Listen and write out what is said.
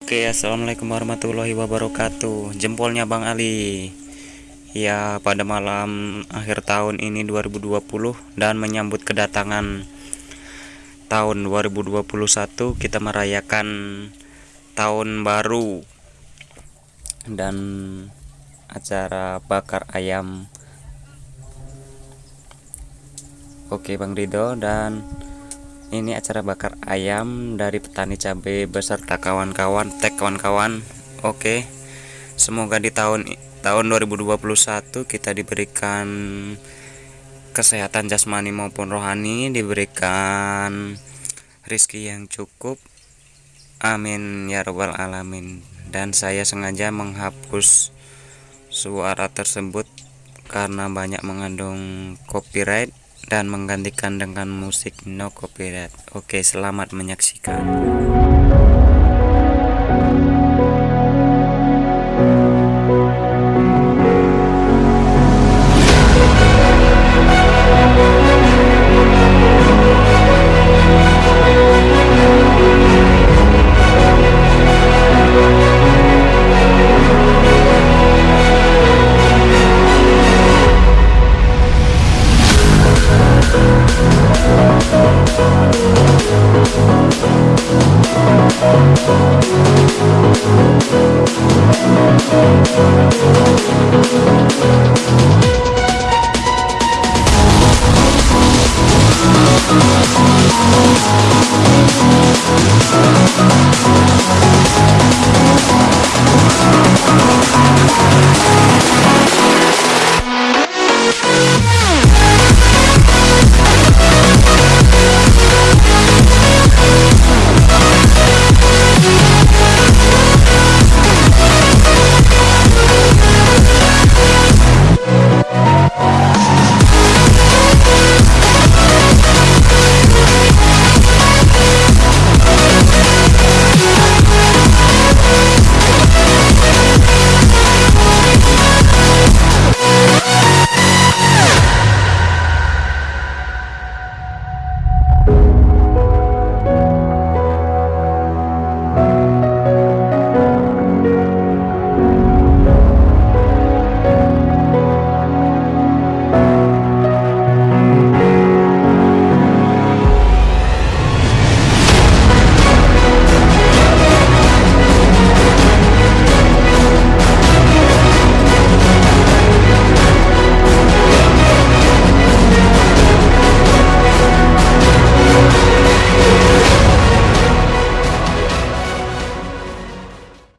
Oke assalamualaikum warahmatullahi wabarakatuh. Jempolnya Bang Ali. Ya pada malam akhir tahun ini 2020 Dan menyambut kedatangan tahun 2021 Kita merayakan tahun baru Dan acara bakar ayam. Oke Bang Rido dan ini acara bakar ayam dari petani cabai beserta kawan-kawan tag kawan-kawan. Oke. Semoga di tahun tahun 2021 kita diberikan kesehatan jasmani maupun rohani diberikan rizki yang cukup. Amin ya robbal alamin. Dan saya sengaja menghapus suara tersebut karena banyak mengandung copyright dan menggantikan dengan musik no copyright. Oke, selamat menyaksikan.